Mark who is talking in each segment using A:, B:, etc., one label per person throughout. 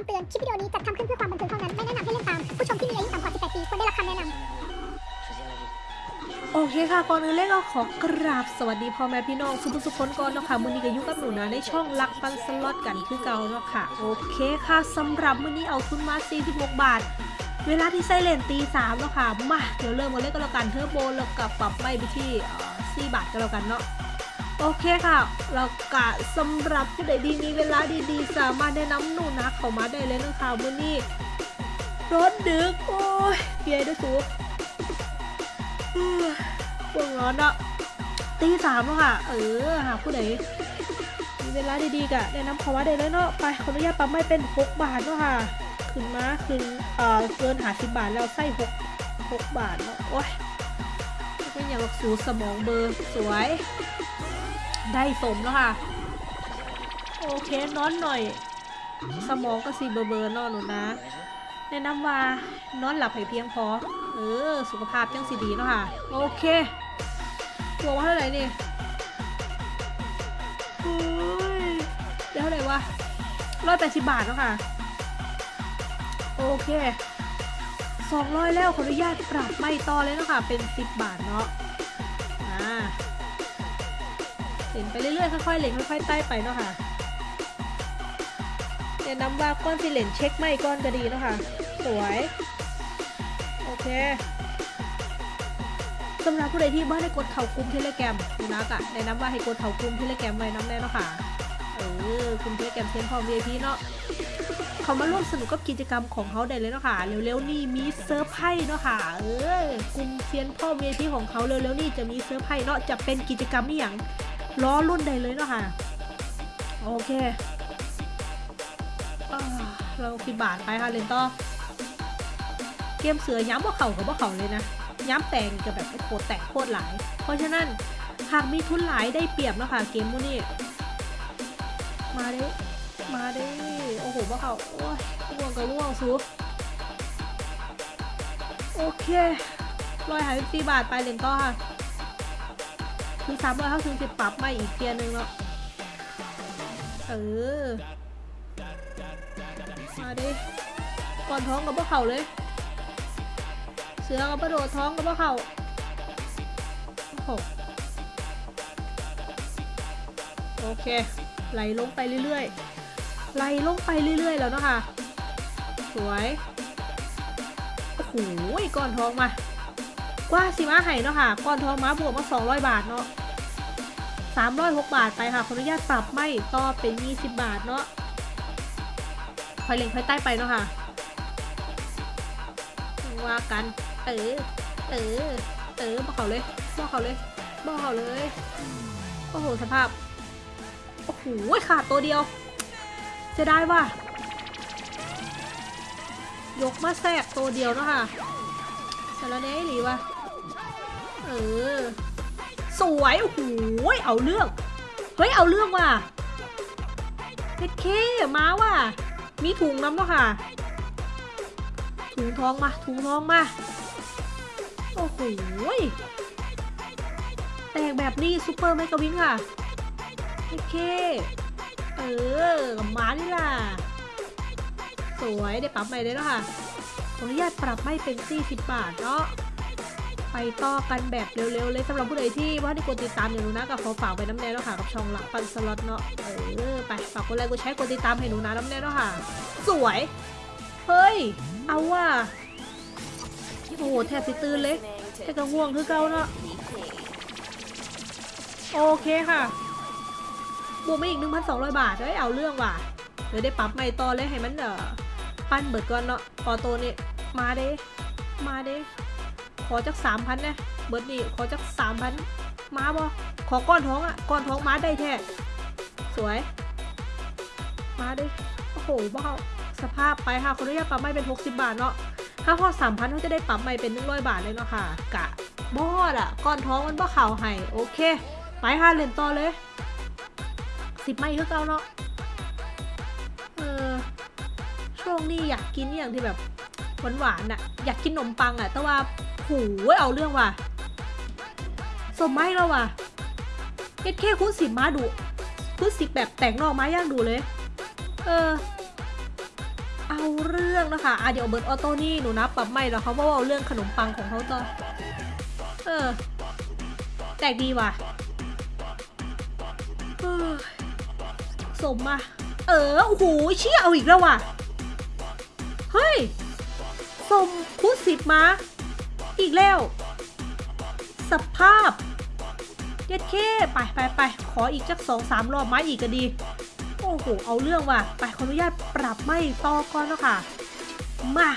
A: คำเตือน คลิปวิดีโอนี้จัดทำขึ้นเพื่อความบันเทิงเท่านั้น ไม่แนะนำให้เล่นตาม ผู้ชมที่มีอายุต่ำกว่า 18 ปีควรได้รับคำแนะนำ
B: โอเคค่ะ ก่อนอื่นเลยก็ขอกราบสวัสดีพ่อแม่พี่น้องทุกผู้ทุกคนก่อนเนาะค่ะมื้อนี้ก็อยู่กับหนูนะในช่องลักปันสล็อตกันคือเก่าเนาะค่ะ โอเคค่ะสำหรับมื้อนี้เอาทุนมา 46 บาทเวลาที่ไซเลนตี3แล้วค่ะ มา เดี๋ยวเริ่มกันเลยก็แล้วกันเทอร์โบแล้วกับปรับไม่ไปที่เอ่อ4บาทก็แล้วกันเนาะ โอเคค่ะแล้วก็สำหรับผู้ใดดีมีเวลาดีๆ สามารถแนะนำหนูนะเข้ามาได้เลยนะคะมื้อนี้รถดึก โอ้ยเปียด้วยสูเอ้ยปวดร้อนอะตีสามแล้วค่ะ เออหาผู้ใดมีเวลาดีๆกะแนะนำเขามาได้เลยเนาะไปขออนุญาตปั๊มไม่เป็น6บาทเนาะค่ะ ขึ้นมาขึ้นเอ่อเกินหาสิบบาทแล้วไส้หกหกบาทเนาะโอ้ยเป็นอยางสูสมองเบอร์สวย ได้สมแล้วค่ะ โอเคนอนหน่อย สมองก็สีเบอร์เบอร์นอนหนูนะแนะนำว่านอนหลับให้เพียงพอ เออ สุขภาพจังสีดีเนาะค่ะ โอเคตัวว่าเท่าไหร่นี่เฮ้ยเดี๋ยวเท่าไหร่วะร้อยแปดสิบบาทเนาะค่ะ โอเคสองร้อยแล้วขออนุญาตปรับไม่ต่อเลยเนาะค่ะ เป็นสิบบาทเนาะ เล่นไปเรื่อยๆค่อยๆเล่นค่อยๆไต่ไปเนาะค่ะแนะนำว่าก้อนสิเล่นเช็คไม่ก้อนก็ดีเนาะค่ะสวยโอเคสำหรับผู้ใดที่บ้านได้กดเข่ากุมเทเลแกรมดูนะกอะแนะนำว่าให้กดเข่ากุมเทเลแกรมไว้น้ำแน่เนาะค่ะเออกลุ่มเทเลแกรมเทนพร้อม VIP เนาะเขามาร่วมสนุกกับกิจกรรมของเขาได้เลยเนาะค่ะเร็วๆนี่มีเซอร์ไพรส์เนาะค่ะเออกลุ่มเทียนพ่อ VIP ของเขาเร็วๆนี่จะมีเซอร์ไพรส์เนาะจะเป็นกิจกรรมนี่อย่าง ล้อรุ่นใดเลยเนาะค่ะ โอเคเราสิบบาทไปค่ะเลนต่อเกมเสือย้ำว่าเข่ากับว่าเข่าเลยนะ ย้ำแตงกับแบบโคตรแตกโคตรหลาย เพราะฉะนั้นหากมีทุนหลายได้เปรียบเนาะค่ะเกมพวกนี้มาเด้มาเด้โอ้โหว่าเขาโอ้ยร่วงกับร่วงซูโอเคร้อยหายสี่บาทไปเลนต่อค่ะ คือสามร้อยเขาถึงจะปรับมาอีกเทียร์นึงแล้วเออ มาดิก่อนท้องกับพวกเขาเลย เสือกับกระโดดท้องกับพวกเขาโอ้โอเค ไหลลงไปเรื่อยๆ ไหลลงไปเรื่อยๆ แล้วเนาะค่ะ สวย โอ้โหก้อนท้องมา กว่าสิมาให้เนาะค่ะ ก้อนทองมาบวกมา 200 บาทเนาะ 306 บาทไปค่ะขออนุญาตปรับไม่ต่อเป็น 20 บาทเนาะคอยเล็งคอยใต้ไปเนาะค่ะ ว่ากัน เออ เออ เออบอกเขาเลยบอกเขาเลยบอกเขาเลย โอ้โห สภาพ โอ้โห ขาดตัวเดียวจะได้ว่ายกมาแทรกตัวเดียวเนาะค่ะสารเน่หรือวะ เออ สวยโอ้โหเอาเรื่อง เฮ้ย เอาเรื่องว่ะเพชรเคมาว่ะ มีถุงน้ำเนาะค่ะ ถุงทองมา ถุงทองมา โอ้โหแตกแบบนี้ซูเปอร์ไมกวินค่ะเพชรเคเออมานี่ล่ะ สวยได้ปรับใหม่เลยเนาะค่ะขออนุญาตปรับไม่เป็น40บาทเนาะ ไปต่อกันแบบเร็วๆเลยสำหรับผู้ใดที่ว่าที่กดติดตามอยู่หนูนะก็ขอฝากไปน้ำแน่แล้วค่ะกับช่องหลักปันสล็อตเนาะเออไปฝากกดไลค์กดแชร์กดติดตามให้หนูนะน้ำแน่แล้วค่ะ สวย เฮ้ย เอาว่ะโอ้โหแทบสิตื่นเลยแต่ก็ง่วงคือเก่าเนาะโอเคค่ะบวกมาอีก 1,200 บาทเฮ้ยเอาเรื่องว่ะเดี๋ยวได้ปรับใหม่ต่อเลยให้มันเออปั้นเบิดก่อนเนาะออโต้นี่มาเด้มาเด้ อจักสามพันนะเบิร์ดนี่ขอจักสามพันมาบ่ขอก้อนท้องอะก้อนท้องมาได้แท้สวย มาดิโอ้โหบ้าสภาพไปค่ะคนอนุญาตปรับไม่เป็น 60 บาทเนาะถ้าพอสามพันเขาจะได้ปรับไม่เป็น100บาทเลยเนาะค่ะ กะบอดอะก้อนท้องมันบ่เข่าให้โอเค ไปค่ะเล่นต่อเลยสิบไม่คือเก่าเนาะเออช่วงนี้อยากกินอย่างที่แบบหวานๆน่ะอยากกินขนมปังอะแต่ว่า หูยเอาเรื่องว่ะ สมไม่แล้วว่ะเฮ็ดแค่คุณสิบมาดูคุณสิบแบบแต่งนอกมาย่างดูเลย เออ เอาเรื่องนะคะอะเดี๋ยวเบิร์ดออโต้นี่หนูนะปรับไม่แล้วเขาว่าเอาเรื่องขนมปังของเขาต่อ เออ แตกดีว่ะเออสมมาเออ โอ้โห เชี่ยเอาอีกแล้วว่ะ เฮ้ย สมคูณสิบมา อีกแล้ว สภาพเย็ดเคไปไปไปขออีกจักสองสามรอบไม้อีกก็ดี โอ้โห เอาเรื่องว่ะ ไปขออนุญาตปรับไม่ต่อก่อนเนาะค่ะ มา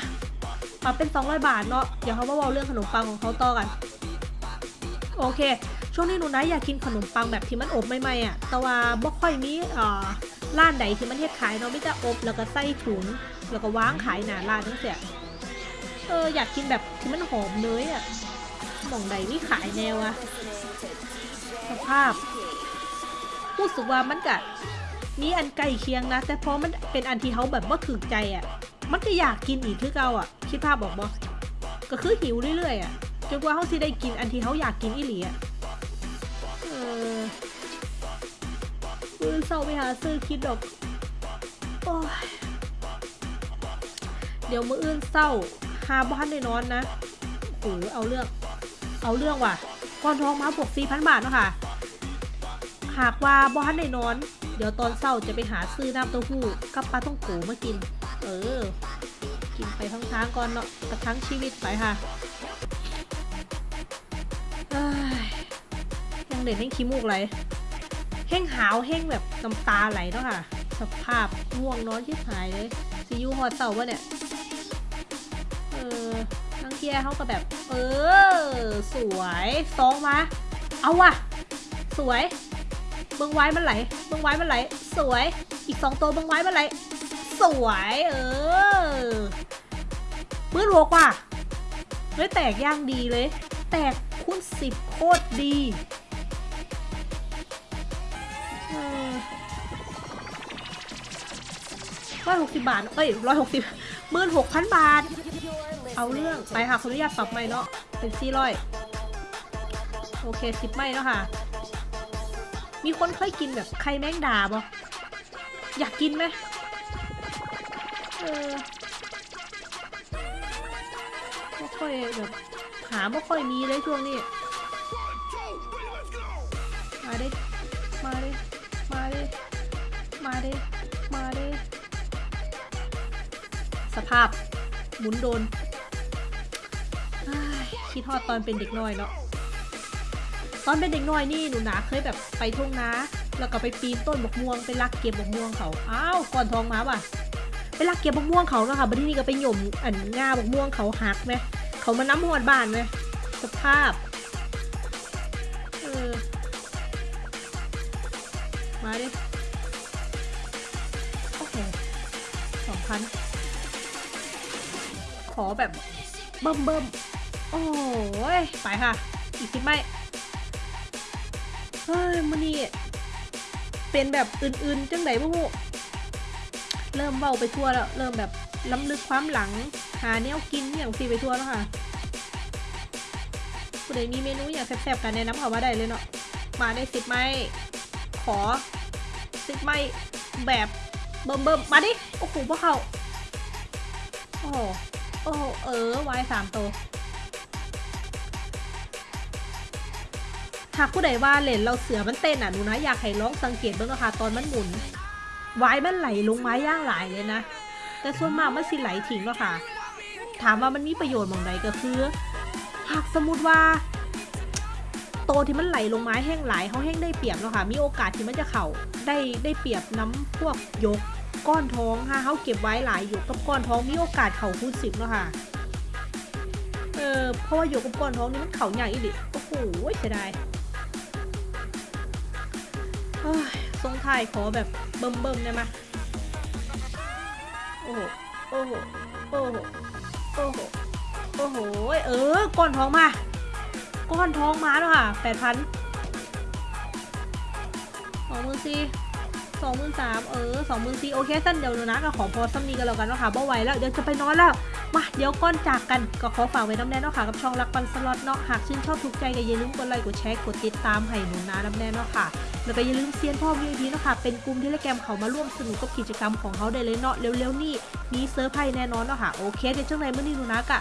B: ปรับเป็น 200 บาทเนาะ เดี๋ยวเขามาเว่าเรื่องขนมปังของเขาต่อกัน โอเค ช่วงนี้หนูนะอยากกินขนมปังแบบที่มันอบใหม่ๆอะ แต่ว่าบ่ค่อยมีเอ่อร้านใดที่มันเฮ็ดขายเนาะไม่จะอบแล้วก็ใส่ถุง แล้วก็วางขายหน้าร้านทั้งเสีย เอออยากกินแบบที่มันหอมเนยอะหม่องใดนี่ขายแนวอะสภาพรู้สึกว่ามันกะมีอันใกล้เคียงนะ แต่พอมันเป็นอันที่เขาแบบว่าถึกใจอะ มันก็อยากกินอีกคือเก่าอะคิดภาพบอกบ่ก็คือหิวเรื่อยๆอะจนกว่าเขาสิได้กินอันที่เขาอยากกินอีหลีอะ่ะเออมือเศร้าไปหาซื้อคิดดอกโอ้ยเดี๋ยวมืออื่นเศร้า หาบ้านได้นอนนะโอ้โหเอาเรื่อง เอาเรื่องว่ะก้อนทองมาบวกสี่พันบาทเนาะค่ะ หากว่าบ้านได้นอน เดี๋ยวตอนเศร้าจะไปหาซื้อน้ำเต้าหู้กับปลาต้องโกมากิน เออ กินไปทั้งทางก่อนเนาะประทั้งชีวิตไปค่ะยังเด็กแห้งขี้มูกไหลแห้งหาวแห้งแบบน้ำตาไหลเนาะค่ะ สภาพง่วงนอนที่หายเลยซียูฮอตเต่าวะเนี่ย ออนังเกียเขาก็แบบ เออ สวยซองมา เอาว่ะ สวยเบิ้งไว้มันไหลเบิ้งไว้มันไหล สวย อีกสองตัวเบิ้งไว้มันไหล สวย เออปื้นหกว่ะเฮ้ยแตกย่างดีเลย แตกคูณสิบโคตรดีร้อยหกสิบบาท เอ้ยร้อยหกสิบ หมื่นหกพันบาท เอาเรื่องไปค่ะขออนุญาตปรับใหม่เนาะเป็นสี่ร้อยโอเคสิบไม่แล้วค่ะ มีคนเคยกินแบบไข่แมงดาบ่อยากกินไหมเออไม่ค่อยแบบหาไม่ค่อยมีเลยช่วงนี้ มาดิมาดิมาดิมาดิมาดิ สภาพหมุนโดนคิดฮอดตอนเป็นเด็กน้อยเนาะตอนเป็นเด็กน้อยนี่หนูหนาเคยแบบไปทุ่งนาแล้วก็ไปปีนต้นบกม่วงไปลักเก็บบกม่วงเขาอ้าวก่อนทองมาป่ะไปลักเก็บบกม่วงเขาเนาะค่ะบัดนี้ก็ไปหย่มอันง่าบกม่วงเขาหักไหมเขามาน้ำหอดบานไหมสภาพเออมาดิโอ้โหสองพัน ขอแบบเบิ่มเบิ่มโอ้ยไปค่ะ อีกสิบไม่เฮ้ยมันนี่เป็นแบบอื่นๆจังไหนบ้างเริ่มเบาไปทั่วแล้ว เริ่มแบบล้ำลึกความหลัง หาแนวกินอย่างซีไปทั่วแล้วค่ะผู้ใดมีเมนูอย่างแซ่บๆกันแนะนำเขามาได้เลยเนาะมาได้สิบไม้ขอสิบไม้แบบเบิ่มเบิ่มๆมาดิโอ้โหพวกเขาโอ้ โอ้เออไว้สามตัวหากผู้ใดว่าเล่นเราเสือมันเต้นอะหนูนะอยากให้ลองสังเกตบ้างนะคะตอนมันหมุนไว้มันไหลลงไม้ย่างหลายเลยนะ แต่ส่วนมากมันสิไหลทิ้งแล้วค่ะ ถามว่ามันมีประโยชน์มองใดก็คือหากสมมติว่า โตที่มันไหลลงไม้แห้งหลายเขาแห้งได้เปรียบแล้วค่ะมีโอกาสที่มันจะเข่าได้ได้เปรียบน้ำพวกยก ก้อนท้องค่ะเขาเก็บไว้หลายอยู่กับก้อนท้องมีโอกาสเข่าคูณสิบแล้วค่ะเออเพราะว่าอยู่กับก้อนท้องนี่มันเข่าใหญ่อีดิโอ้โหเสียดายเฮ้ยทรงไทยขอแบบเบิ่มเบิ่มได้ไหมโอ้โหโอ้โหโอ้โหโอ้โหโอ้โหเออก้อนท้องมา ก้อนท้องมาแล้วค่ะแปดพันสองมื่นสี่ สองมื่สามเออสองมื่สี่โอเคสั้นเดี๋ยวนะก็ขอพอซ้ำนี้กันแล้วกันเนาะค่ะเบาไหวแล้วเดี๋ยวจะไปนอนแล้วมาเดี๋ยวก้อนจากกันก็ขอฝากไว้น้ำแน่เนาะค่ะกับช่องรักปันสล็อตเนาะหากชื่นชอบถูกใจก็อย่าลืมกดไลค์กดแชร์กดติดตามให้หนูนะน้ำแน่เนาะค่ะแล้วก็อย่าลืมเซียนพ่อวีดีเนาะค่ะเป็นกลุ่มที่เลแกมเขามาร่วมสนุกกับกิจกรรมของเขาได้เลยเนาะเร็วๆนี่มีเซอร์ไพรส์แน่นอนเนาะค่ะโอเคเดี๋ยวจังไนเมื่อนี้หนูนะกะ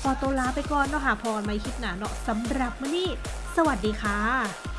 B: ขอตัวลาไปก่อนเนาะค่ะพอไม่คิดหนาเนาะสำหรับเมื่อนี้สวัสดีค่ะ